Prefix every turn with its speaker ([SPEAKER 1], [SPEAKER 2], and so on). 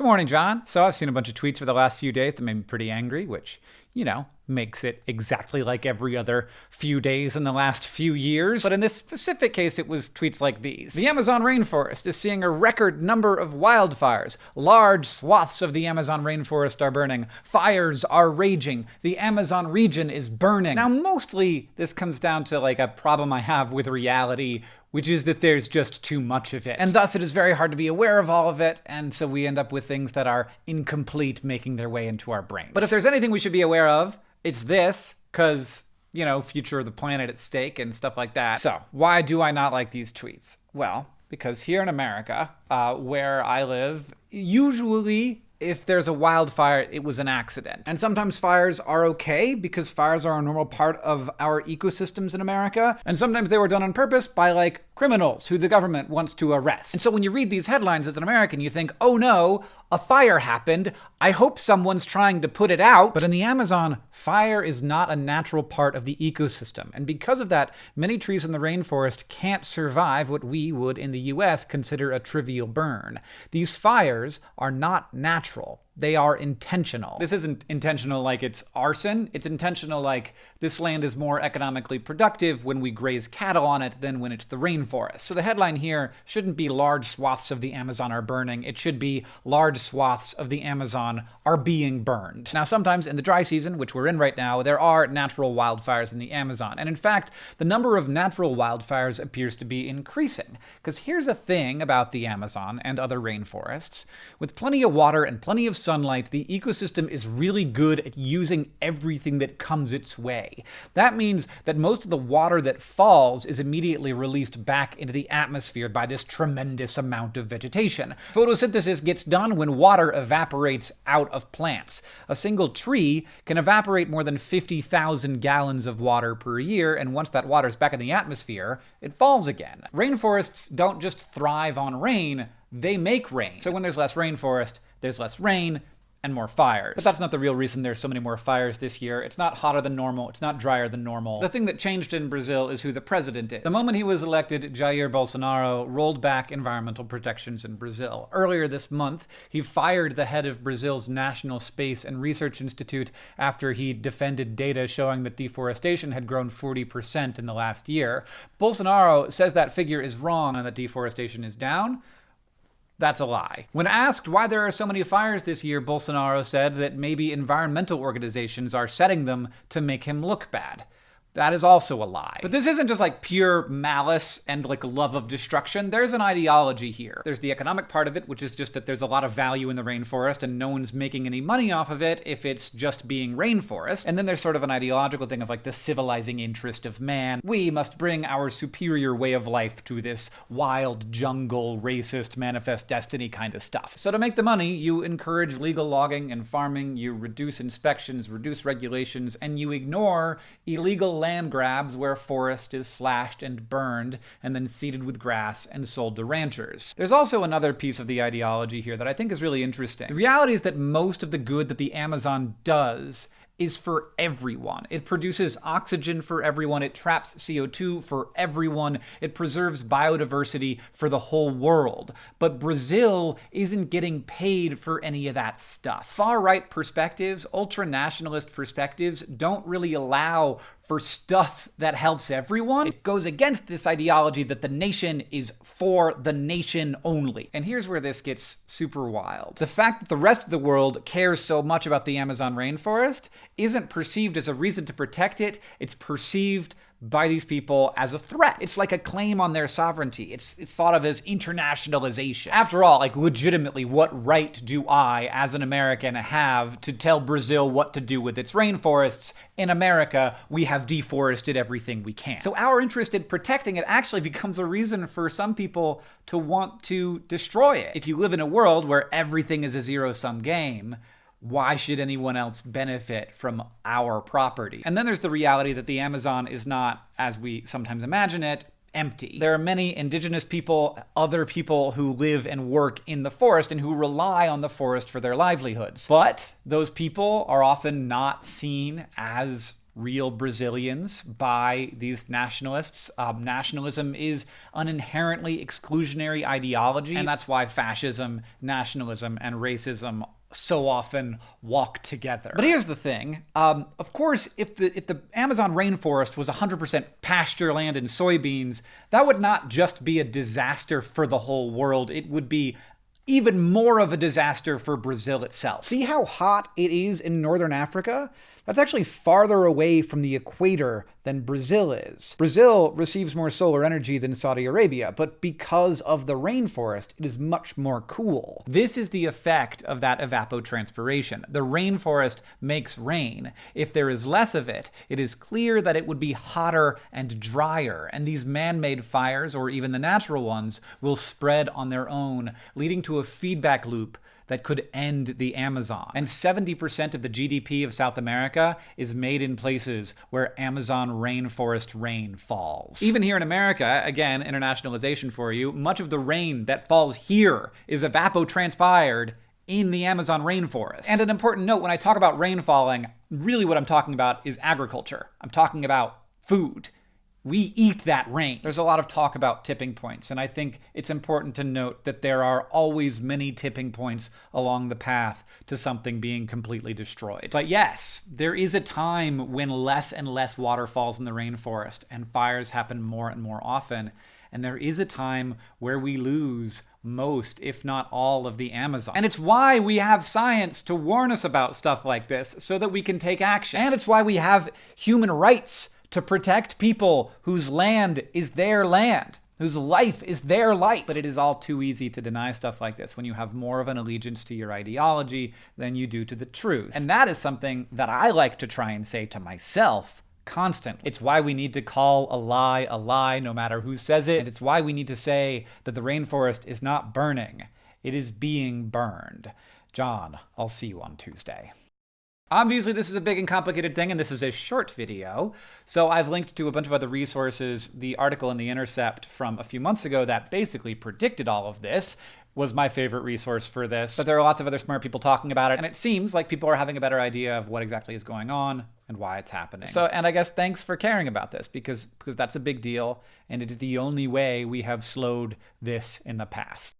[SPEAKER 1] Good morning, John. So I've seen a bunch of tweets for the last few days that made me pretty angry, which, you know, makes it exactly like every other few days in the last few years. But in this specific case, it was tweets like these. The Amazon rainforest is seeing a record number of wildfires. Large swaths of the Amazon rainforest are burning. Fires are raging. The Amazon region is burning. Now, mostly this comes down to like a problem I have with reality which is that there's just too much of it. And thus it is very hard to be aware of all of it, and so we end up with things that are incomplete making their way into our brains. But if there's anything we should be aware of, it's this, because, you know, future of the planet at stake and stuff like that. So, why do I not like these tweets? Well, because here in America, uh, where I live, usually if there's a wildfire, it was an accident. And sometimes fires are okay because fires are a normal part of our ecosystems in America. And sometimes they were done on purpose by like criminals who the government wants to arrest. And so when you read these headlines as an American, you think, oh no, a fire happened. I hope someone's trying to put it out. But in the Amazon, fire is not a natural part of the ecosystem. And because of that, many trees in the rainforest can't survive what we would in the US consider a trivial burn. These fires are not natural. They are intentional. This isn't intentional like it's arson. It's intentional like this land is more economically productive when we graze cattle on it than when it's the rainforest. So the headline here shouldn't be large swaths of the Amazon are burning. It should be large swaths of the Amazon are being burned. Now, sometimes in the dry season, which we're in right now, there are natural wildfires in the Amazon. And in fact, the number of natural wildfires appears to be increasing. Because here's a thing about the Amazon and other rainforests. With plenty of water and plenty of sun sunlight, the ecosystem is really good at using everything that comes its way. That means that most of the water that falls is immediately released back into the atmosphere by this tremendous amount of vegetation. Photosynthesis gets done when water evaporates out of plants. A single tree can evaporate more than 50,000 gallons of water per year, and once that water is back in the atmosphere, it falls again. Rainforests don't just thrive on rain, they make rain. So when there's less rainforest, there's less rain, and more fires. But that's not the real reason there's so many more fires this year. It's not hotter than normal. It's not drier than normal. The thing that changed in Brazil is who the president is. The moment he was elected, Jair Bolsonaro rolled back environmental protections in Brazil. Earlier this month, he fired the head of Brazil's National Space and Research Institute after he defended data showing that deforestation had grown 40% in the last year. Bolsonaro says that figure is wrong and that deforestation is down. That's a lie. When asked why there are so many fires this year, Bolsonaro said that maybe environmental organizations are setting them to make him look bad. That is also a lie. But this isn't just like pure malice and like love of destruction. There's an ideology here. There's the economic part of it, which is just that there's a lot of value in the rainforest and no one's making any money off of it if it's just being rainforest. And then there's sort of an ideological thing of like the civilizing interest of man. We must bring our superior way of life to this wild jungle, racist, manifest destiny kind of stuff. So to make the money, you encourage legal logging and farming, you reduce inspections, reduce regulations, and you ignore illegal land grabs where forest is slashed and burned and then seeded with grass and sold to ranchers. There's also another piece of the ideology here that I think is really interesting. The reality is that most of the good that the Amazon does is for everyone. It produces oxygen for everyone, it traps CO2 for everyone, it preserves biodiversity for the whole world. But Brazil isn't getting paid for any of that stuff. Far right perspectives, ultra nationalist perspectives, don't really allow for stuff that helps everyone. It goes against this ideology that the nation is for the nation only. And here's where this gets super wild. The fact that the rest of the world cares so much about the Amazon rainforest isn't perceived as a reason to protect it, it's perceived by these people as a threat. It's like a claim on their sovereignty. It's it's thought of as internationalization. After all, like legitimately, what right do I, as an American, have to tell Brazil what to do with its rainforests? In America, we have deforested everything we can. So our interest in protecting it actually becomes a reason for some people to want to destroy it. If you live in a world where everything is a zero-sum game, why should anyone else benefit from our property? And then there's the reality that the Amazon is not, as we sometimes imagine it, empty. There are many indigenous people, other people who live and work in the forest and who rely on the forest for their livelihoods. But those people are often not seen as real Brazilians by these nationalists. Um, nationalism is an inherently exclusionary ideology, and that's why fascism, nationalism, and racism so often walk together. But here's the thing. Um, of course, if the if the Amazon rainforest was 100% pasture land and soybeans, that would not just be a disaster for the whole world. It would be even more of a disaster for Brazil itself. See how hot it is in northern Africa? That's actually farther away from the equator than Brazil is. Brazil receives more solar energy than Saudi Arabia, but because of the rainforest, it is much more cool. This is the effect of that evapotranspiration. The rainforest makes rain. If there is less of it, it is clear that it would be hotter and drier, and these man-made fires, or even the natural ones, will spread on their own, leading to a feedback loop that could end the Amazon. And 70% of the GDP of South America is made in places where Amazon rainforest rain falls. Even here in America, again, internationalization for you, much of the rain that falls here is evapotranspired in the Amazon rainforest. And an important note, when I talk about rain falling, really what I'm talking about is agriculture. I'm talking about food we eat that rain. There's a lot of talk about tipping points, and I think it's important to note that there are always many tipping points along the path to something being completely destroyed. But yes, there is a time when less and less water falls in the rainforest and fires happen more and more often. And there is a time where we lose most, if not all, of the Amazon. And it's why we have science to warn us about stuff like this so that we can take action. And it's why we have human rights to protect people whose land is their land, whose life is their life. But it is all too easy to deny stuff like this when you have more of an allegiance to your ideology than you do to the truth. And that is something that I like to try and say to myself constantly. It's why we need to call a lie a lie no matter who says it. And it's why we need to say that the rainforest is not burning, it is being burned. John, I'll see you on Tuesday. Obviously, this is a big and complicated thing, and this is a short video, so I've linked to a bunch of other resources. The article in The Intercept from a few months ago that basically predicted all of this was my favorite resource for this. But there are lots of other smart people talking about it, and it seems like people are having a better idea of what exactly is going on and why it's happening. So, and I guess thanks for caring about this because because that's a big deal, and it is the only way we have slowed this in the past.